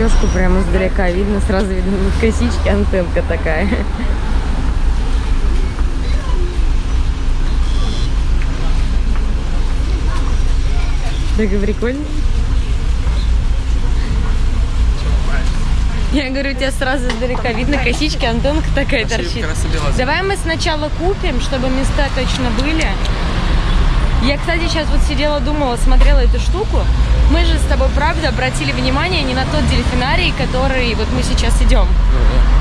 Лешку прямо издалека видно, сразу видно косички, антенка такая. Так прикольно. Я говорю, у тебя сразу издалека видно косички, антенка такая торчит. Давай мы сначала купим, чтобы места точно были. Я, кстати, сейчас вот сидела, думала, смотрела эту штуку. Мы же с тобой, правда, обратили внимание не на тот дельфинарий, который вот мы сейчас идем.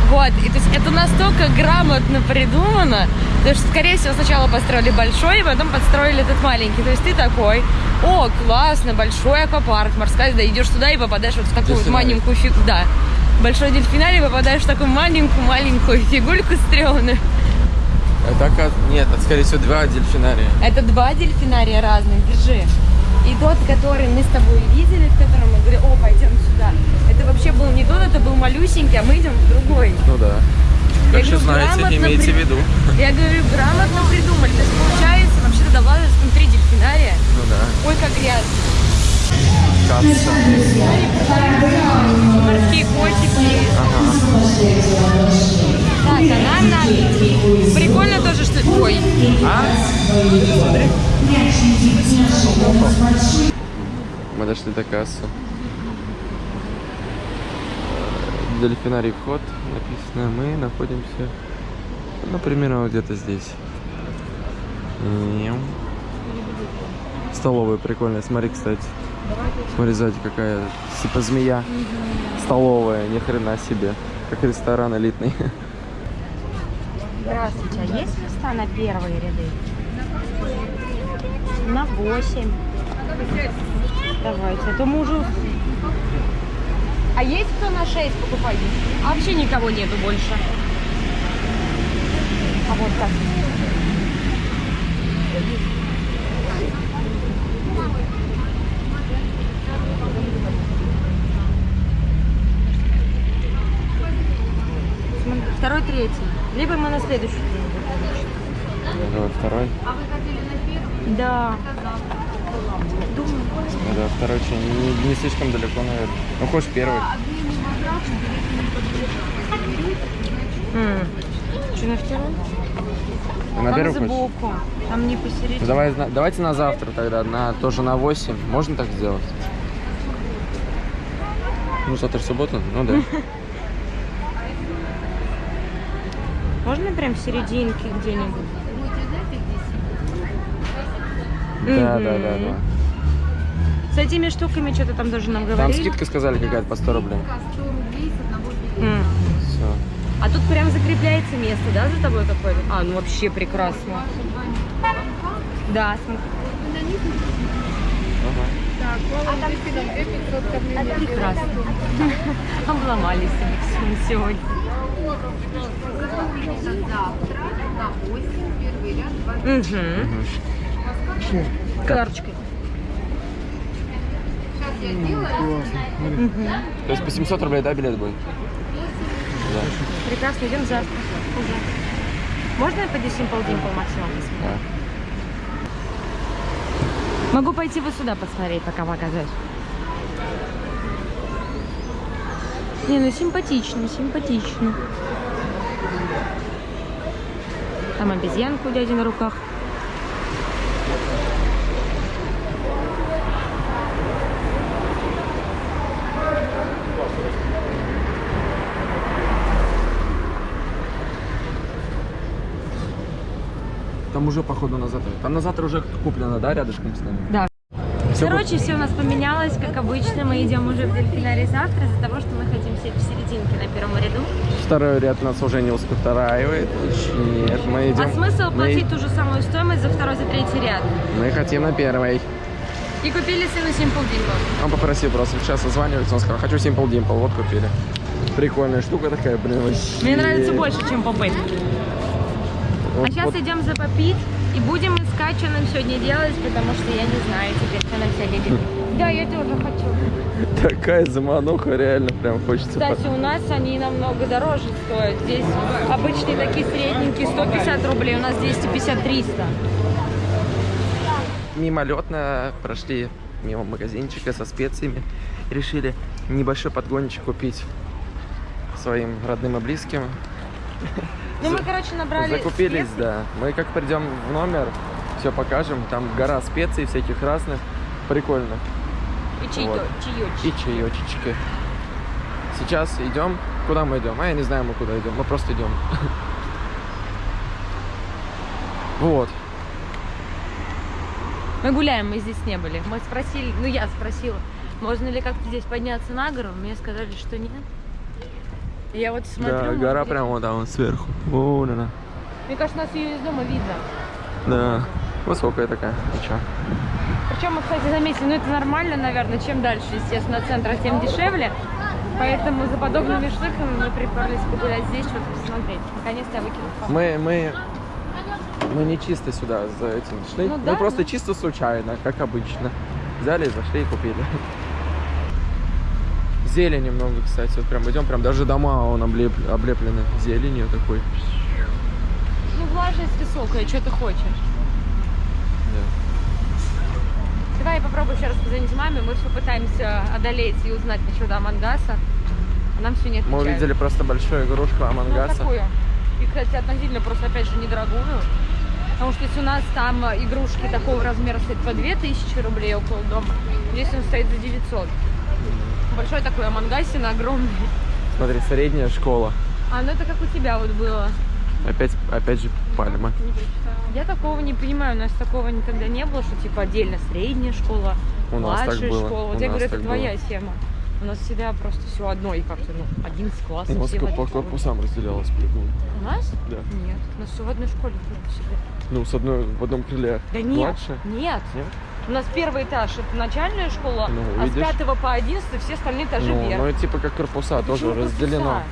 Вот, и то есть это настолько грамотно придумано, потому что, скорее всего, сначала построили большой, и потом подстроили этот маленький. То есть ты такой, о, классно, большой аквапарк, морская, да, идешь туда и попадаешь вот в такую вот маленькую фигу, да. Большой дельфинарий, попадаешь в такую маленькую-маленькую фигульку стрёмную. Это, нет, это, скорее всего, два дельфинария. Это два дельфинария разных, держи. И тот, который мы с тобой видели, в котором мы говорили, о, пойдем сюда. Это вообще был не тот, это был малюсенький, а мы идем в другой. Ну да. Я Как же говорю, знаете, грамотно имейте при- в виду. Я говорю, грамотно придумали. То есть получается, вообще-то должна быть внутри дельфинария. Ну да. Ой, как грязно. Касса. Морские котики. Так, а надо идти. Прикольно тоже, что... Ой, А? Мы дошли до кассы. Дельфинарий вход написано. Мы находимся, ну, примерно вот где-то здесь. Мяу. Столовая прикольная. Смотри, кстати. Смотри, сзади какая типа змея. Столовая, ни хрена себе. Как ресторан элитный. Здравствуйте, а есть места на первые ряды? На 8. Давайте, а то мы уже... А есть кто на 6 покупает? А вообще никого нету больше. А вот так. Второй, третий. Либо мы на следующий день будем. Вот второй. Да. Думаю. Ну да, второй очень не, не слишком далеко, наверное. Ну, хочешь первый. Что на второй? На первый хочешь? сбоку. Там не посередине. Давай, давайте на завтра тогда, на, тоже на 8. Можно так сделать? Ну, завтра суббота? Ну да. Можно прям в серединке где-нибудь? Да, да, да, да. С этими штуками что-то там даже нам Там говорили. скидка сказали какая-то по 100 рублей. М. Все. А тут прям закрепляется место, да, за тобой какое-то? А, ну вообще прекрасно. Да, смотри. Прекрасно. Обломали себе всё сегодня. Угу. Карточкой. То есть по 700 рублей, да, билет будет? Да. Прекрасно, идем завтра. Уже. Можно я пойду Simple Dimple максимум посмотрю? да. Могу пойти вот сюда посмотреть, пока показать. Не, ну симпатично, симпатично. Там обезьянка у дяди на руках. Там уже, походу, на завтра. Там на завтра уже куплено, да, рядышком с нами? Да. Всё Короче, все у нас поменялось, как обычно. Мы идем уже в дельфинарий завтра из-за того, что мы хотим сидеть в серединке на первом ряду. Второй ряд нас уже не устраивает. Нет, мы идем. А смысл мы- платить ту же самую стоимость за второй, за третий ряд? Мы хотим на первый. И купили сыну Simple Dimple. Он попросил просто сейчас созванивается, он сказал, хочу Simple Dimple, вот купили. Прикольная штука такая, блин, вообще. Мне нравится больше, чем попыт. Вот- А сейчас вот идем за попит и будем искать, что нам сегодня делать, потому что я не знаю теперь, что нам сегодня делать. Да, я тоже хочу. Такая замануха, реально прям хочется. Кстати, у нас они намного дороже стоят. Здесь обычные такие средненькие 150 рублей, у нас 250-300. Мимолетно прошли мимо магазинчика со специями. Решили небольшой подгончик купить своим родным и близким. Ну, мы, короче, набрали Закупились, специй. да. Мы как придем в номер, все покажем. Там гора специй всяких разных. Прикольно. И чайо, Вот. И чаечечки. Сейчас идем. Куда мы идем? А я не знаю, мы куда идем. Мы просто идем. Вот. Мы гуляем, мы здесь не были. Мы спросили, ну я спросила, можно ли как-то здесь подняться на гору. Мне сказали, что нет. И Я вот смотрю. Да, гора где- прямо вот там сверху. Вон она. Мне кажется, нас ее из дома видно. Да. Высокая такая. Ничего. Причем мы, кстати, заметили, ну это нормально, наверное, чем дальше, естественно, от центра, тем дешевле. Поэтому за подобными штуками мы приперлись погулять здесь, что-то посмотреть. Наконец-то я фотку. Мы, мы, мы не чисто сюда за этим шли. Ну мы да, просто ну. чисто случайно, как обычно. Взяли, зашли и купили. Зелени много, кстати. Вот прям идем, прям даже дома он облеп, облеплены зеленью такой. Ну, влажность высокая, что ты хочешь? Давай я попробую еще раз позвонить маме. Мы все пытаемся одолеть и узнать насчет Амангаса. А нам все не Мы отвечают. увидели просто большую игрушку Ну, Амангаса. такую. И, кстати, относительно просто, опять же, недорогую. Потому что если у нас там игрушки такого размера стоят по 2000 рублей около дома, здесь он стоит за 900. Большой такой Амангасин, огромный. Смотри, средняя школа. А, ну это как у тебя вот было. Опять, опять же пальма. Я такого не понимаю, у нас такого никогда не было, что типа отдельно средняя школа, У младшая школа. Вот у я говорю, это твоя было. тема. У нас всегда просто все одно, и как-то, ну, 11 классов. У нас все по корпусам разделялось по-любому. У нас? Да. Нет, у нас все в одной школе было всегда. Ну, с одной, в одном крыле Да нет, младше. нет. Нет? У нас первый этаж это начальная школа, Ну, а видишь? с 5 по 11 все остальные этажи Ну, вверх. ну, типа как корпуса, тоже Почему разделено. корпуса?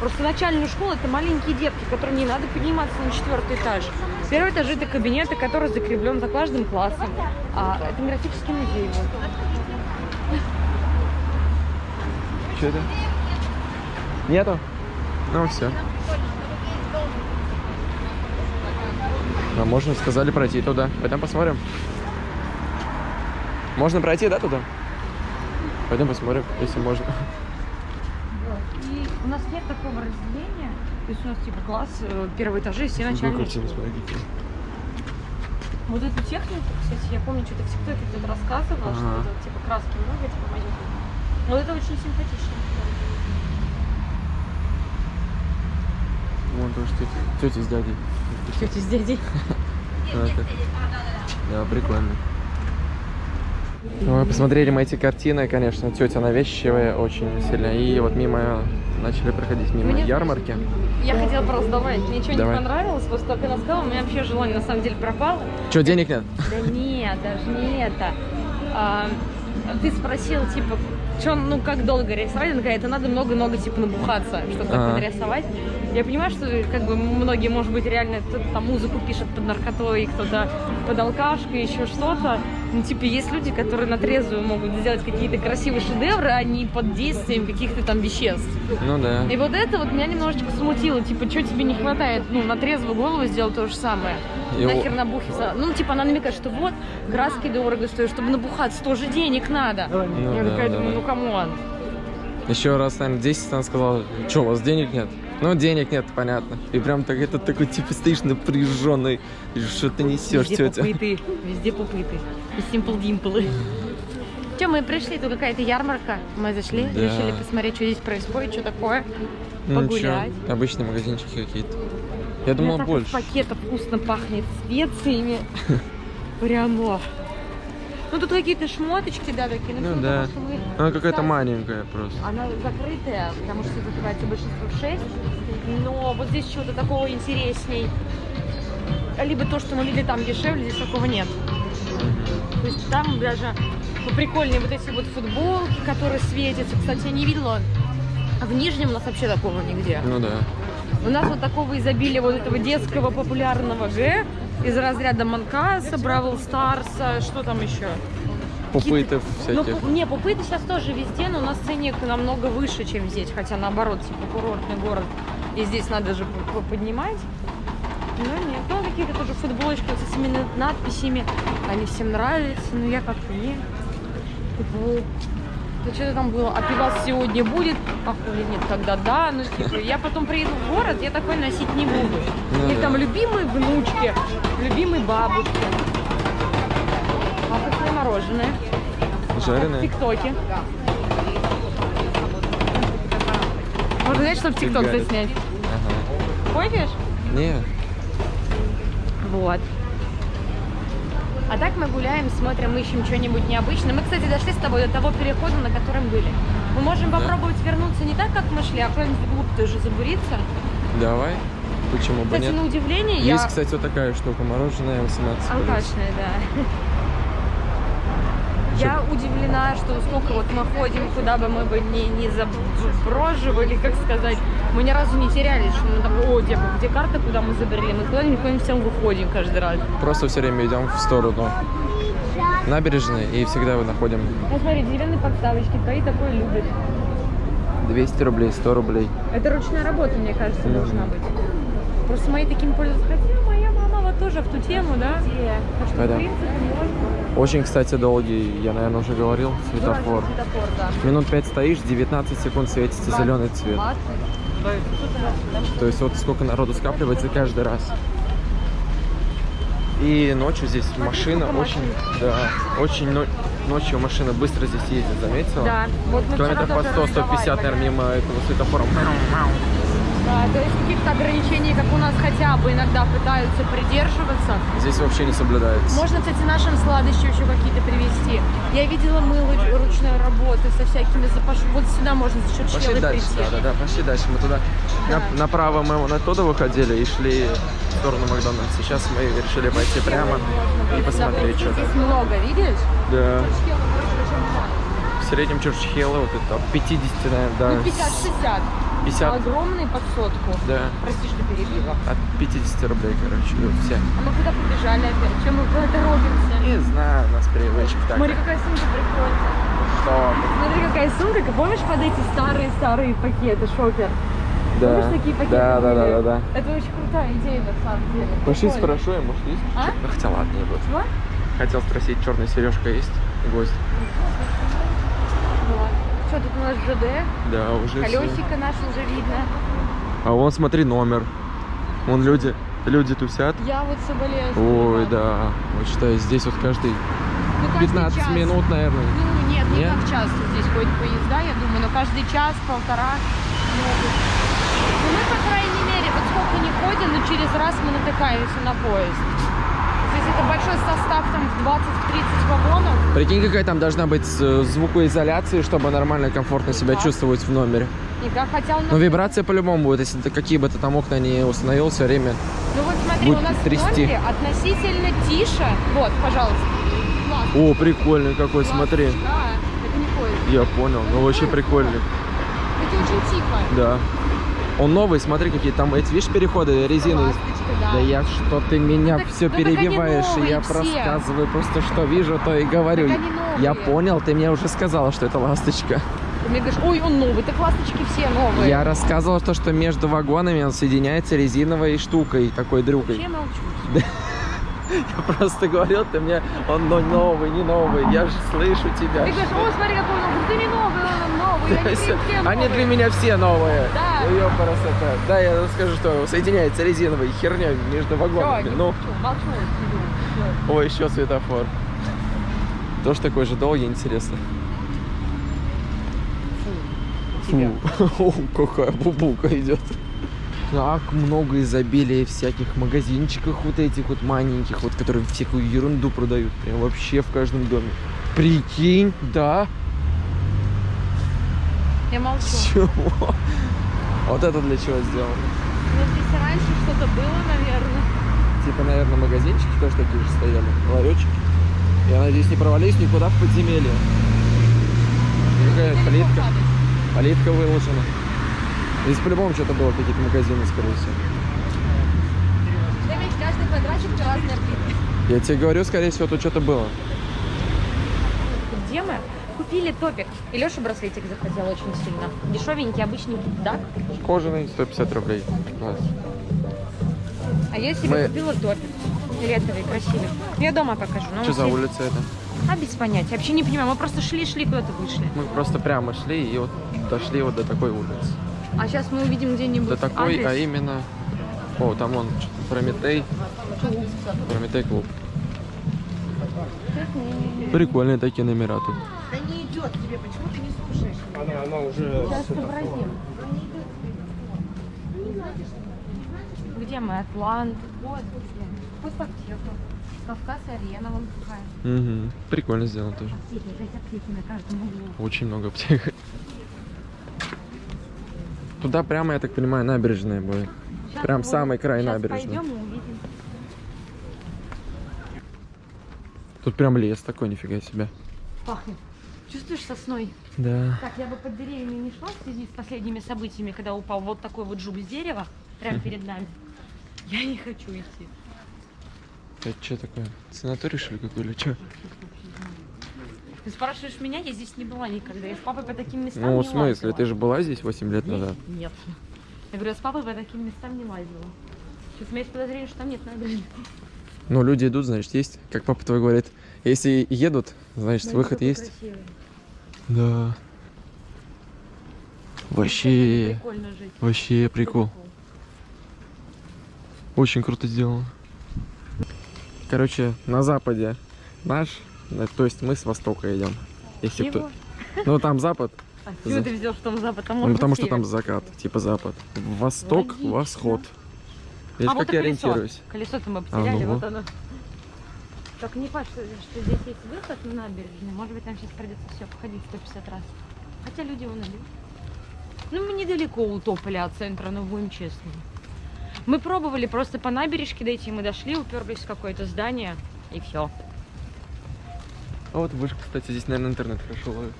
Просто начальная школа это маленькие детки, которым не надо подниматься на четвертый этаж. Первый этаж это кабинеты, который закреплен за каждым классом. А этнографический музей. Вот. Что это? Нету? Ну все. А можно, сказали, пройти туда. Пойдем посмотрим. Можно пройти, да, туда? Пойдем посмотрим, если можно. У нас нет такого разделения. То есть у нас типа класс, э, первый этаж, и все Ну, начальные картину. Вот эту технику, кстати, я помню, что-то в ТикТоке кто-то рассказывал, что Ага. это, типа краски много, типа маленькие. Вот это очень симпатично. Вон тоже тети, тети с дядей. Тети с дядей. Ну, Да, прикольно. Мы посмотрели мы эти картины, конечно, тетя навязчивая очень сильно. И вот мимо начали проходить мимо Мне ярмарки. Я хотела просто добавить, мне ничего Давай. не понравилось, после того, как она сказала, у меня вообще желание на самом деле пропало. Че, денег нет? Да нет, даже не это. А, ты спросил, типа, что, ну, как долго рисовать? Она говорит, это надо много-много, типа, набухаться, чтобы Ага. так нарисовать. Я понимаю, что, как бы, многие, может быть, реально кто-то там музыку пишет под наркотой, кто-то под алкашкой, еще что-то. Ну, типа, есть люди, которые на трезвую могут сделать какие-то красивые шедевры, а не под действием каких-то там веществ. Ну да. И вот это вот меня немножечко смутило. Типа, что тебе не хватает? Ну, на трезвую голову сделать то же самое. И Нахер набухаться. Ну, типа, она намекает, что вот, краски дорого стоят, чтобы набухаться, тоже денег надо. Ну я да, такая да, думаю, да. ну, come on. Еще раз, наверное, 10 она сказала, что, у вас денег нет? Ну, денег нет, понятно. И прям так это такой, типа, стоишь напряженный, что ты несешь, Везде тетя. попиты, везде попиты. И симпл димплы. Че, мы пришли, тут какая-то ярмарка. Мы зашли, Да. решили посмотреть, что здесь происходит, что такое. Ну, погулять. чё, обычные магазинчики какие-то. Я У меня думал, так больше. пакета вкусно пахнет специями. Прямо. Ну тут какие-то шмоточки, да, такие. Ну всё да. потому, мы- Она какая-то маленькая просто. Она закрытая, потому что закрывается большинство в 6. Но вот здесь чего-то такого интересней. Либо то, что мы видели там дешевле, здесь такого нет. То есть там даже прикольнее вот эти вот футболки, которые светятся. Кстати, я не видела в Нижнем у нас вообще такого нигде. Ну да. У нас вот такого изобилия вот этого детского популярного Г из разряда Манкаса, Бравл Старса, что там еще? Пупытов Ну, всяких. пу- не, пупыты сейчас тоже везде, но у нас ценник намного выше, чем здесь. Хотя наоборот, типа курортный город. И здесь надо же поднимать. Ну нет, ну какие-то тоже футболочки вот с этими на- надписями. Они всем нравятся, но я как-то не. Типа, то что-то там было, а пивас сегодня будет, а хули нет, тогда да, ну типа, я потом приеду в город, я такой носить не буду. Ну И да. там любимые внучки, любимые бабушки. А какое мороженое? В Жареное? ТикТоке. Можно сказать, что в ТикТок заснять. Ага. Хочешь? Не, Вот. А так мы гуляем, смотрим, ищем что-нибудь необычное. Мы, кстати, дошли с тобой до того перехода, на котором были. Мы можем Да. попробовать вернуться не так, как мы шли, а куда-нибудь вглубь тоже забуриться. давай. Почему бы Кстати, нет? на удивление Есть, я... кстати, вот такая штука, мороженое 18 рублей. Алкашная, да. Я удивлена, что сколько вот мы ходим, куда бы мы бы не, не заброживали, как сказать, мы ни разу не терялись, что мы там, о, где, где карта, куда мы забрели, мы куда-нибудь куда-нибудь всем выходим каждый раз. Просто все время идем в сторону набережной и всегда его находим. Ну смотри, деревянные подставочки, твои такое любят. 200 рублей, 100 рублей. Это ручная работа, мне кажется, Мгм. должна быть. Просто мои такими пользуются. Хотя моя мама вот тоже в ту тему, да? Так что, Да-да. в принципе, можно. Очень, кстати, долгий, я, наверное, уже говорил, светофор. Светофор, да. Минут 5 стоишь, 19 секунд светится зеленый цвет. То есть вот сколько народу скапливается каждый раз. И ночью здесь машина очень, да, очень но- ночью машина быстро здесь ездит, заметила? Да, вот Километров по тоже 100-150, разговаривали. наверное, мимо этого светофора. Да, то есть каких-то ограничений, как у нас хотя бы иногда пытаются придерживаться. Здесь вообще не соблюдается. Можно, кстати, нашим сладостью еще какие-то привезти. Я видела мыло ручной работы со всякими запашками. Вот сюда можно за счет Пошли дальше, прийти. да, да, да, пошли дальше. Мы туда Да. на- направо мы вон оттуда выходили и шли в сторону Макдональдса. Сейчас мы решили пойти прямо и посмотреть, что Здесь много, видишь? Да. В среднем Чурчхелла вот это от 50, наверное, да. Ну, 50-60. 50, Огромный под сотку. да. Прости, что перебила. От 50 рублей, короче, идут все. А мы куда побежали опять? Чем мы куда торопимся? Не знаю, у нас привычка так. Смотри, какая сумка прикольная. Что? Смотри, какая сумка. Помнишь под эти старые-старые пакеты, шопер? Да. Помнишь, такие пакеты Да, да, да, да, да. Это очень крутая идея, на самом деле. Пошли спрошу, я, может, есть? А? Ну, Хотя ладно, не буду. Чего? Хотел спросить, черная сережка есть? Гость. Что, тут у нас ЖД? Да, уже. Колесико наше уже видно. А вон, смотри, номер. Вон люди, люди тусят. Я вот соболезную. Ой, да. Вот считай, здесь вот каждый Ну, каждый 15 час. минут, наверное. Ну, нет, не Нет? как часто здесь ходят поезда, я думаю, но каждый час, полтора могут. Ну, мы, по крайней мере, вот сколько не ходим, но через раз мы натыкаемся на поезд. Это большой состав, там, в 20-30 вагонов. Прикинь, какая там должна быть э, звукоизоляция, чтобы нормально, комфортно себя Да. чувствовать в номере. И как хотя у нас... Но вибрация по-любому будет, если ты какие бы ты там окна не установил все время. Ну вот смотри, будет у нас трясти. в номере относительно тише. Вот, пожалуйста. Классно. О, прикольный какой, Классно. смотри. Да, это не поезд. Я понял, ну очень прикольный. Это очень тихо. Да. Он новый, смотри, какие там, эти, видишь, переходы. Ласточка, да. Да я что ты меня так- все ну перебиваешь, и я новые все. рассказываю просто что вижу, то и говорю. Новые. Я понял, ты мне уже сказала, что это ласточка. Ты мне говоришь, ой, он новый, так ласточки все новые. Я рассказывал то, что между вагонами он соединяется резиновой штукой, такой дрюкой. Вообще молчу. Я просто говорил, ты мне, он но новый, не новый, я же слышу тебя. Ты говоришь, о, смотри, какой он. Ты не новый, он новый. Да, Они новые. для меня все новые. Да. Ну, ёпарасота. Да, я скажу, что соединяется резиновой херней между вагонами. Ну, молчу, молчу. Всё. ой, еще светофор. Тоже такой же долгий, интересно. Фу, О, какая бубука идет. Как много изобилия всяких магазинчиков вот этих вот маленьких, вот которые всякую ерунду продают. Прям вообще в каждом доме. Прикинь, да? Я молчу. Чего? Вот это для чего сделано? Ну, здесь раньше что-то было, наверное. Типа, наверное, магазинчики тоже такие же стояли, ларечки. Я надеюсь, не провались никуда в подземелье. Какая плитка, плитка выложена. Здесь по-любому что-то было, какие-то магазины, скорее всего. Каждый квадратик плитка. Я тебе говорю, скорее всего, тут что-то было. Где мы? Купили топик. И Леша браслетик захотел очень сильно. Дешевенький, обычненький, да? Кожаный, 150 рублей. Класс. А я себе Мы- купила топик. Фиолетовый, красивый. Я дома покажу. но Что он за улица это? А без понятия. Вообще не понимаю. Мы просто шли-шли, куда-то вышли. Мы просто прямо шли и вот дошли вот до такой улицы. А сейчас мы увидим где-нибудь До такой, адрес. а именно... О, там что-то Прометей. Прометей клуб. Прикольные такие номера тут. Идет тебе, почему ты не слушаешь? Она, она уже... Сейчас сообразим. Где мы? Атлант. Вот где. Постаптеха. Кавказ-арена вон какая. Угу. Прикольно сделано тоже. Аптеки, аптеки на каждом углу. Очень много аптек. Туда прямо, я так понимаю, набережная будет. Щас Прям вон- самый край щас набережной. пойдем и увидим. Тут прям лес такой, нифига себе. Пахнет. Чувствуешь сосной? Да. Так, я бы под деревьями не шла в связи с последними событиями, когда упал вот такой вот жук с дерева прямо перед нами. Я не хочу идти. Это что такое? Санаторий, что ли, какой или что? Ты спрашиваешь меня, я здесь не была никогда. Я с папой по таким местам Ну, не в смысле, лазила. ты же была здесь 8 лет Нет, назад? Нет. Я говорю, я с папой по таким местам не лазила. Сейчас у меня есть подозрение, что там нет набережной. Ну, люди идут, значит, есть. Как папа твой говорит, если едут, значит, Ну, выход есть. красивый. Да. Вообще, Прикольно жить. вообще прикол. Очень круто сделано. Короче, на западе наш, э, то есть мы с востока идем. Если кто... Ну, там запад, А чего За- ты взял, что там запад? Там ну, потому быть что там север. закат, типа запад. Восток, Логично. восход. Видишь, а вот как и я колесо. ориентируюсь? Колесо-то мы А, потеряли, ну вот оно. Только не факт, что, что здесь есть выход на набережную. Может быть, нам сейчас придется все походить 150 раз. Хотя люди вон идут. Ну, мы недалеко у тополя от центра, но будем честны. Мы пробовали просто по набережке дойти, мы дошли, уперлись в какое-то здание, и все. А вот вышка, кстати, здесь, наверное, интернет хорошо ловит.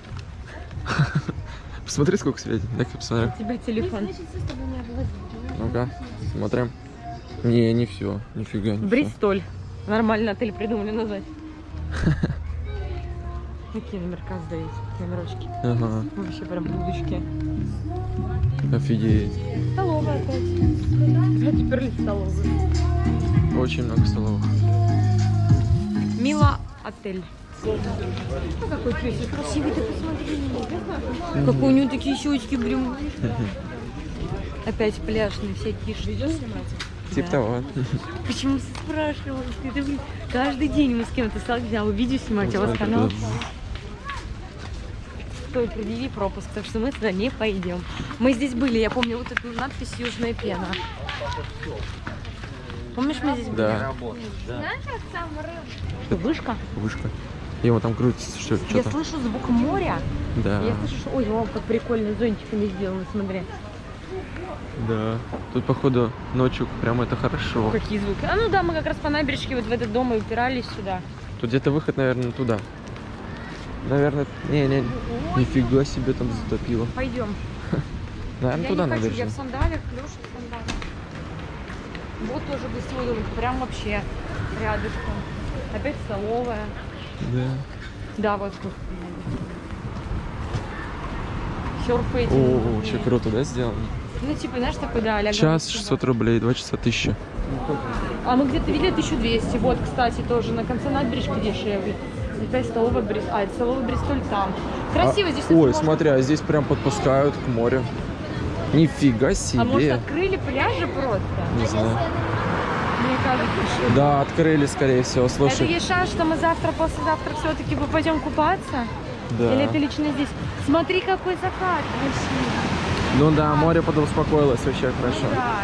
Посмотри, сколько светит. Дай-ка посмотрю. У тебя телефон. Ну-ка, смотрим. Не, не все. Нифига не. Бристоль. Нормально отель придумали назвать. Какие номерка сдают? Номерочки. Ага, Вообще прям будочки. офигеть. Столовая опять. А теперь ли столовая? Очень много столовых. Мила отель. Ну, какой песик красивый, ты посмотри. Какой у него такие щечки, блин. Опять пляжные всякие штуки. Типа того. Почему спрашиваешь? Ты, да, блин, каждый день мы с кем-то сталкиваемся, а вы видео снимаете, у вас канал. Стой, предъяви пропуск, так что мы туда не пойдем. Мы здесь были, я помню вот эту надпись «Южная пена». Помнишь, мы здесь были? Да, Вышка. вышка. И вот там крутится что- Я что-то. слышу звук моря. Да, Я слышу, что... Ой, о, как прикольно, зонтиками сделано, смотри. Да. Тут, походу, ночью прям это хорошо. Какие звуки. А ну да, мы как раз по набережке вот в этот дом и упирались сюда. Тут где-то выход, наверное, туда. Наверное, не-не, нифига себе там затопило. Пойдем. Наверное, я туда не хочу, я в сандалях, Леша в сандалях. Вот тоже гостевой домик, прям вообще рядышком. Опять столовая. Да. Да, вот тут. Серфаете. О, очень круто, да, сделано? Ну, типа, знаешь, такой, да, а Час 600 рублей, два часа 1000. А мы где-то видели 1200. Вот, кстати, тоже на конце набережки дешевле. Опять столовая Бристоль. А, это столовая Бристоль там. Красиво здесь. А, Ой, можно- смотри, а здесь прям подпускают к морю. Нифига себе. А может открыли пляжи просто? Не знаю. Кажется. Да, открыли, скорее всего. Это Слушай, есть шанс, что мы завтра, послезавтра все-таки пойдем купаться? да. Или это лично здесь? Смотри, какой закат красивый. Ну да, море подуспокоилось вообще хорошо. Да.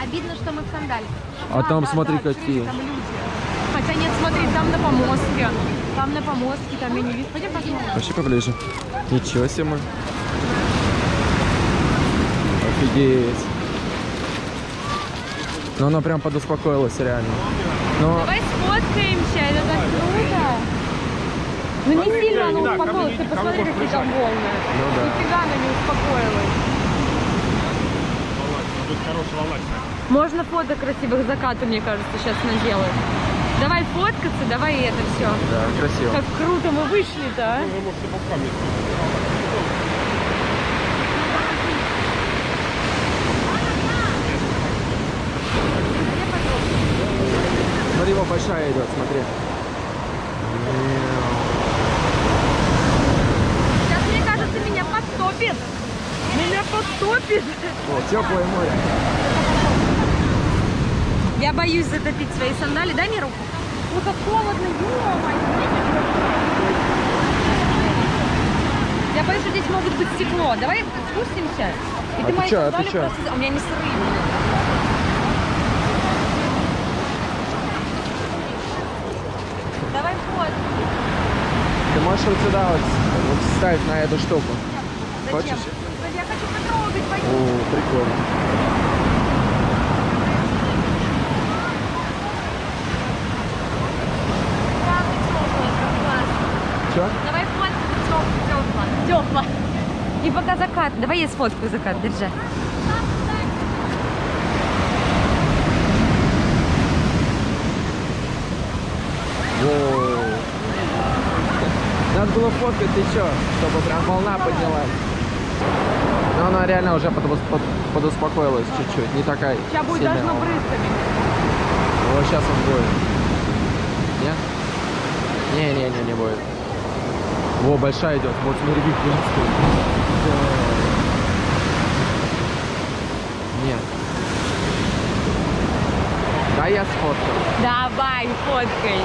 Обидно, что мы в сандале. А там смотри, какие. Там люди. Хотя нет, смотри, там на помостке. Там на помостке, там я не вижу. Пойдем посмотрим. Вообще поближе. Ничего себе мы. Офигеть. Ну она прям подуспокоилась реально. Но Давай сфоткаемся, это так круто. Ну не сильно она успокоилась, ты посмотри, какие там волны. Ну да. Нифига она не успокоилась. Тут хорошая волна. Можно фото красивых закатов, мне кажется, сейчас наделать. Давай фоткаться, давай это все. да, красиво. Как круто мы вышли-то, а? Вы можете боками. Смотри, его большая идет, смотри. Мяу. потопит. О, теплое море. Я боюсь затопить свои сандали. Дай мне руку. Ну как холодно, ё-моё. Я боюсь, что здесь могут быть стекло. Давай спустимся. И А ты мои чё, а ты сандали чё? просто- У меня не сырые. Давай вход. Ты можешь вот сюда вот, вот встать на эту штуку. Хочешь? Я хочу потрогать, пойдем. О, прикольно. Че? Давай фотку, тепло. Тепло. И пока закат. Давай я сфоткаю закат, держи. Воу. Надо было фоткать, чё, чтобы прям волна поднялась. Но она реально уже подус- под- подуспокоилась чуть-чуть, не такая Сейчас будет сильная должно брызгами. Вот сейчас он будет. Нет? Не-не-не, не будет. Во, большая идет. Вот смотри, как. Да. Нет. Да, я сфоткал. Давай, фоткай.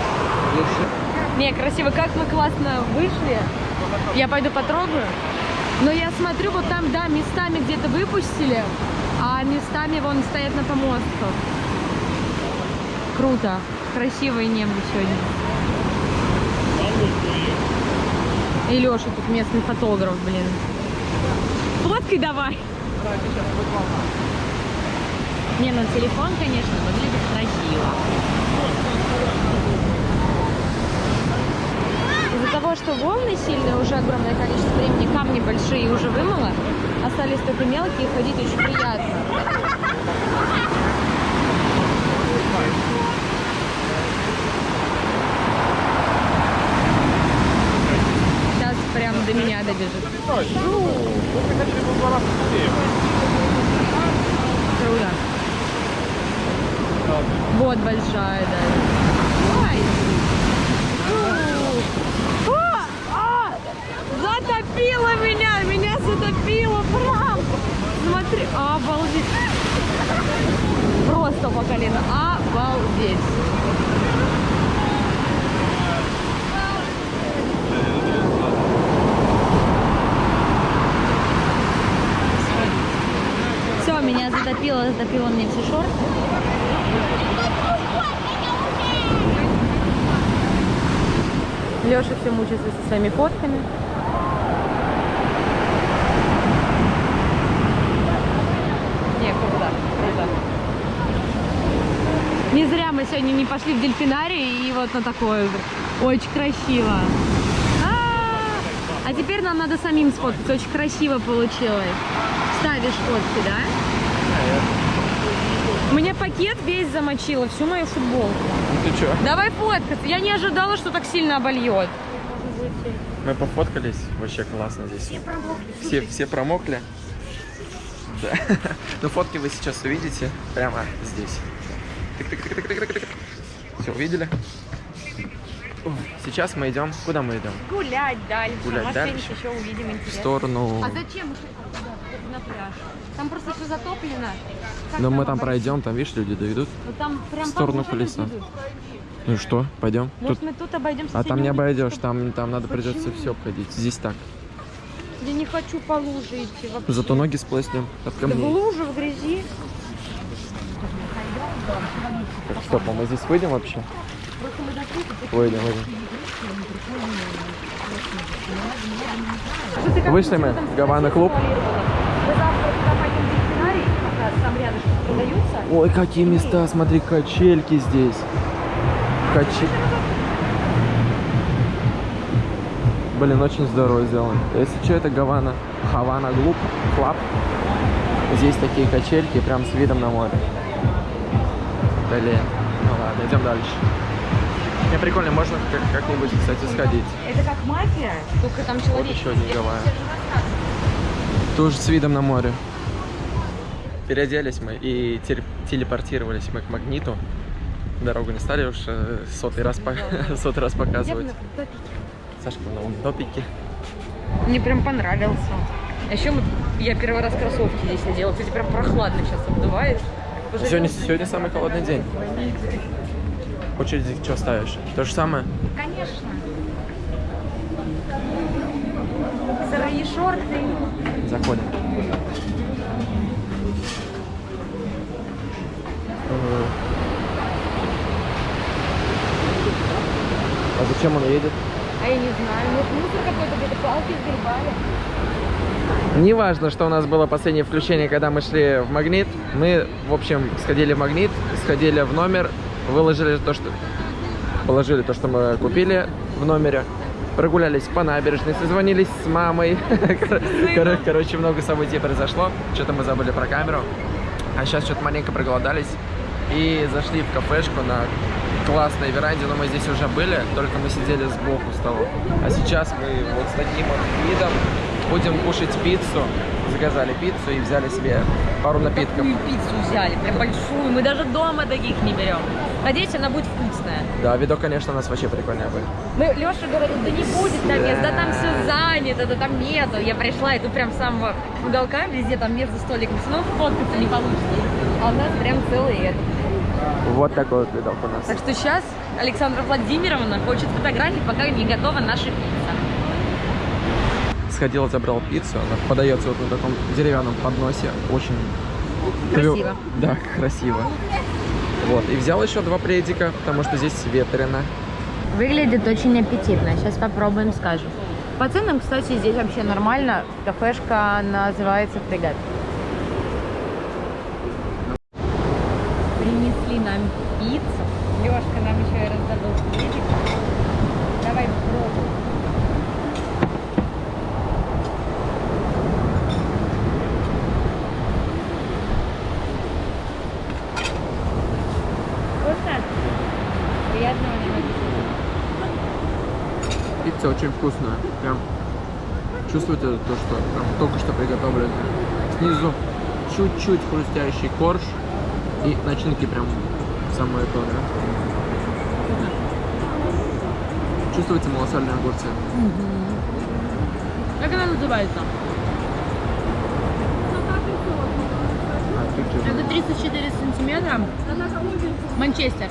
Если- Не, красиво, как мы классно вышли. Я пойду потрогаю. Но я смотрю, вот там, да, местами где-то выпустили, а местами вон стоят на помостках. Круто. Красивое небо сегодня. И Леша тут местный фотограф, блин. Фоткай давай. Не, ну телефон, конечно, выглядит красиво. Того, что волны сильные, уже огромное количество времени, камни большие уже вымыло, остались только мелкие, ходить очень приятно. Сейчас прям до меня добежит. Круто. Вот большая, да. Ой. Фу. А, а, затопило меня, меня затопило, прям. Смотри, обалдеть. Просто по колено, обалдеть. Все, меня затопило, затопило мне все шорты. Леша все мучается со своими фотками. Не, круто, круто. Не зря мы сегодня не пошли в дельфинарий и вот на такое. Очень красиво. А, а теперь нам надо самим сфоткаться. Очень красиво получилось. Ставишь фотки, да? Мне пакет весь замочило, всю мою футболку. Ну ты чё? Давай фоткаться. Я не ожидала, что так сильно обольет. Мы пофоткались, вообще классно здесь. Все, все промокли. Да. Ну фотки вы сейчас увидите прямо здесь. Все, увидели? Сейчас мы идем. Куда мы идем? Гулять дальше. Гулять Может, дальше? еще увидим В интересное. сторону. А зачем на пляж? Там просто все затоплено. Как Но мы там обойти? пройдем, там видишь, люди доведут. Ну, там прям в сторону идут. Ну и что? Пойдем? Может, Тут... мы тут обойдем А там не обойдешь, чтобы- там, там надо придется Почему? все обходить. Здесь так. Я не хочу по луже идти вообще. Зато ноги сплеснем от Да в камней. луже, в грязи. Так что, а мы здесь выйдем вообще? Выйдем, выйдем. Вышли мы в Гавана клуб. Ой, какие места, смотри, качельки здесь. Качи... Блин, очень здорово сделано. Если что, это Гавана. Havana Глуб, Club. Здесь такие качельки, прям с видом на море. Блин, ну ладно, идем дальше. Не, прикольно, можно как- как-нибудь, кстати, сходить. Это как мафия, только там человек. еще один Гавайи. Тоже с видом на море. Переоделись мы и теле- телепортировались мы к магниту. Дорогу не стали уж э, сотый раз, по- сотый раз показывать. Сашка в новом топике. Мне прям понравился. А еще Я первый раз кроссовки здесь надела. Кстати, прям прохладно сейчас обдувает. Сегодня, сегодня самый холодный день. Очереди что ставишь? То же самое? Конечно. Сырые шорты. Заходим. А зачем он едет? А я не знаю, может мусор какой-то где-то палки сгребали. Неважно, что у нас было последнее включение, когда мы шли в магнит. Мы, в общем, сходили в магнит, сходили в номер, выложили то, что... Положили то, что мы купили в номере. Прогулялись по набережной, созвонились с мамой. Кор- Короче, много событий произошло. Что-то мы забыли про камеру. А сейчас что-то маленько проголодались. И зашли в кафешку на классной веранде, но мы здесь уже были, только мы сидели сбоку стола. А сейчас мы вот с таким вот видом будем кушать пиццу. Заказали пиццу и взяли себе пару напитков. Такую пиццу взяли, прям большую. Мы даже дома таких не берем. Надеюсь, она будет вкусная. Да, видок, конечно, у нас вообще прикольный был. Мы, Леша говорит, да не будет там мест, да там все занято, да там нету. Я пришла, и тут прям с самого уголка, везде там между столиками, все равно фоткаться не получится. А у нас прям целый этот. Вот такой вот видок у нас. Так что сейчас Александра Владимировна хочет фотографии, пока не готова наша пицца. Сходил, забрал пиццу. Она подается вот на таком деревянном подносе. Очень Красиво. Да, красиво. Вот. И взял еще два пледика, потому что здесь ветрено. Выглядит очень аппетитно. Сейчас попробуем, скажем. По ценам, кстати, здесь вообще нормально. Кафешка называется «Фрегат». Принесли нам пиццу. Лешка нам еще и раздобыл хлебик. Давай попробуем. Вкусно? Приятного нам аппетита. Пицца очень вкусная. Прям чувствуете то, что прям только что приготовлено. Снизу чуть-чуть хрустящий корж. И начинки прям самое то, да? Чувствуете малосольные огурцы? Как она называется? Это 34 сантиметра. Манчестер.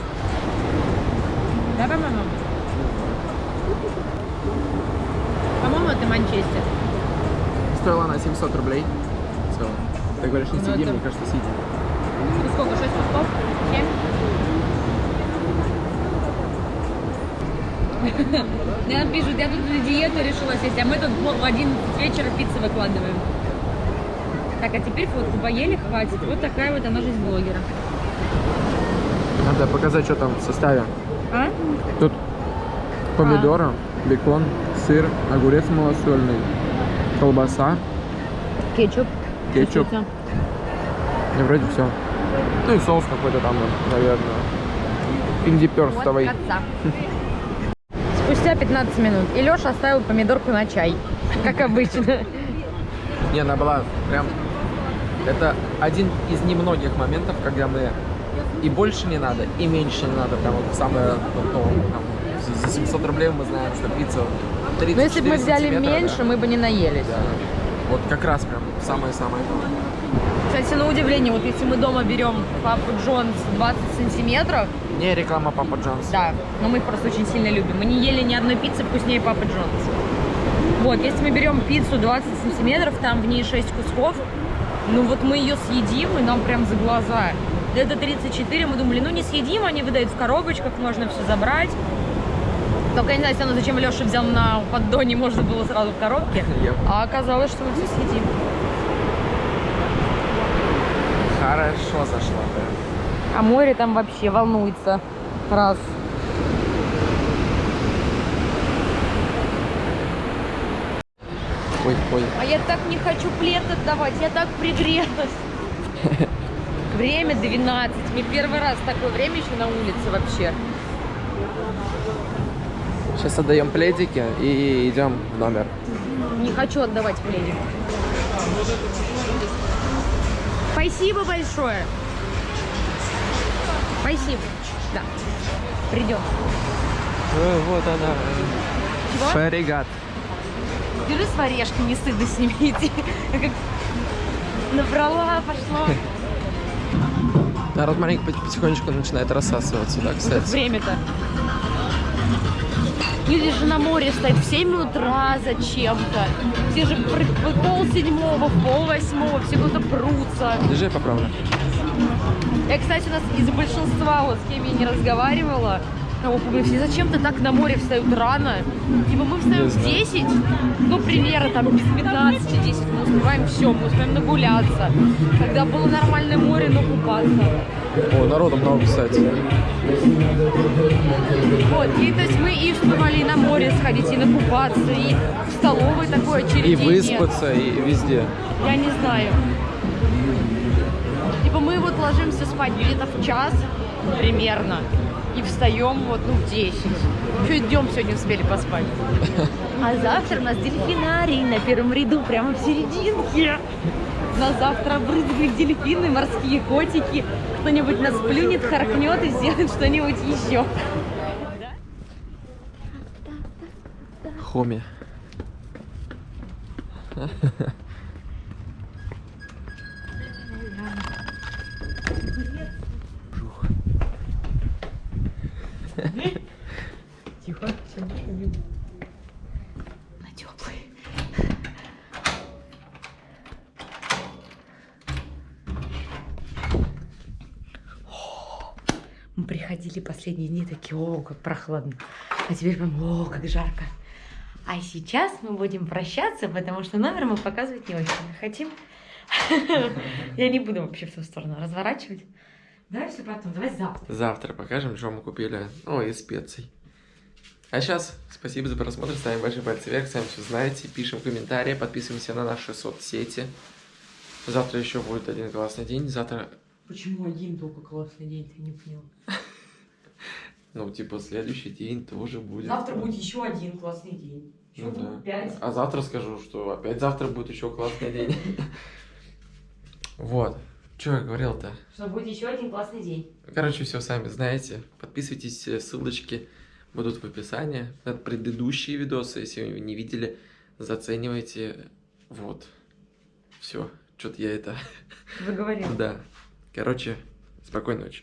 Да, по-моему? По-моему, это Манчестер. Стоила она 700 рублей. Все. Ты говоришь, не Ну, сидим, это- мне кажется, сидим. Это сколько? 6 кусков? 7? Я пишут, я тут на диету решила сесть, а мы тут в 11 вечера пиццы выкладываем. Так, а теперь фотку поели, хватит. Вот такая вот она жизнь блогера. Надо показать, что там в составе. А? Тут помидоры, бекон, сыр, огурец малосольный, колбаса, Кетчуп. кетчуп. Чуть-чуть. И вроде все. Ну и соус какой-то там, наверное. Индиперстовый. Вот. Спустя 15 минут. И Леша оставил помидорку на чай. Как обычно. Не, она была прям... Это один из немногих моментов, когда мы и больше не надо, и меньше не надо. Прям вот самое... то, там, за- за 700 рублей мы знаем, что пицца 34 Но если бы мы взяли сантиметра, да. меньше, мы бы не наелись. Да. Вот как раз прям самое-самое. Кстати, на удивление, вот если мы дома берем Папу Джонс 20 сантиметров, Не реклама Папа Джонс. да, но мы их просто очень сильно любим. Мы не ели ни одной пиццы вкуснее Папа Джонс. Вот, если мы берем пиццу 20 сантиметров, там в ней 6 кусков, ну вот мы ее съедим, и нам прям за глаза. Это 34, мы думали, ну не съедим, они выдают в коробочках, можно все забрать. Только я не знаю, зачем Леша взял на поддоне, можно было сразу в коробке. А оказалось, что мы все съедим. Хорошо зашла, да. А море там вообще волнуется. Раз. Ой, ой. А я так не хочу плед отдавать, я так пригрелась. Время 12. Мне первый раз такое время еще на улице вообще. Сейчас отдаем пледики и идем в номер. Не хочу отдавать пледик. Спасибо большое. Спасибо. Да. Придем. Э, вот она. Чего? Фаригат. Держи с орешками, не стыдно с ними идти. Как Набрала, пошла. Народ маленько потихонечку начинает рассасываться, да, кстати. Время-то. Люди же на море стоят в 7 утра зачем-то. Все же пол седьмого, пол восьмого, все куда-то прутся. Держи, поправлю. Я, кстати, у нас из большинства, вот с кем я не разговаривала, кого помню, все зачем-то так на море встают рано. Типа мы встаем в знаю. 10, ну, примерно там без 15 10 мы успеваем все, мы успеем нагуляться. Когда было нормальное море, но купаться. О, народу много, кстати. Вот, и то есть мы и успевали и на море сходить, и накупаться, и в столовой такое И очередение. выспаться, и везде. Я не знаю. Типа мы вот ложимся спать где-то в час примерно. И встаем вот, ну, в 10. Еще днем сегодня успели поспать. А завтра у нас дельфинарий на первом ряду, прямо в серединке. Нас завтра обрызгают дельфины, морские котики. Кто-нибудь нас плюнет, харкнет и сделает что-нибудь еще. Хоми. Тихо, На Мы приходили последние дни такие, о, как прохладно. А теперь прям, о, как жарко. А сейчас мы будем прощаться, потому что номер мы показывать не очень хотим. Я не буду вообще в ту сторону разворачивать. Давай все потом, давай завтра. Завтра покажем, что мы купили. О, и специй. А сейчас спасибо за просмотр, ставим большие пальцы вверх, сами все знаете, пишем комментарии, подписываемся на наши соцсети. Завтра еще будет один классный день, завтра, Почему один только классный день, ты не понял? ну, типа, следующий день тоже будет. Завтра будет еще один классный день. Еще Ну да. А завтра скажу, что опять завтра будет еще классный день. Вот. Что я говорил-то? Что будет еще один классный день. Короче, все сами знаете. Подписывайтесь, э, ссылочки будут в описании. Предыдущие видосы, если вы не видели, заценивайте. Вот. Все. Что-то я это... Вы говорили. Да. Короче, спокойной ночи.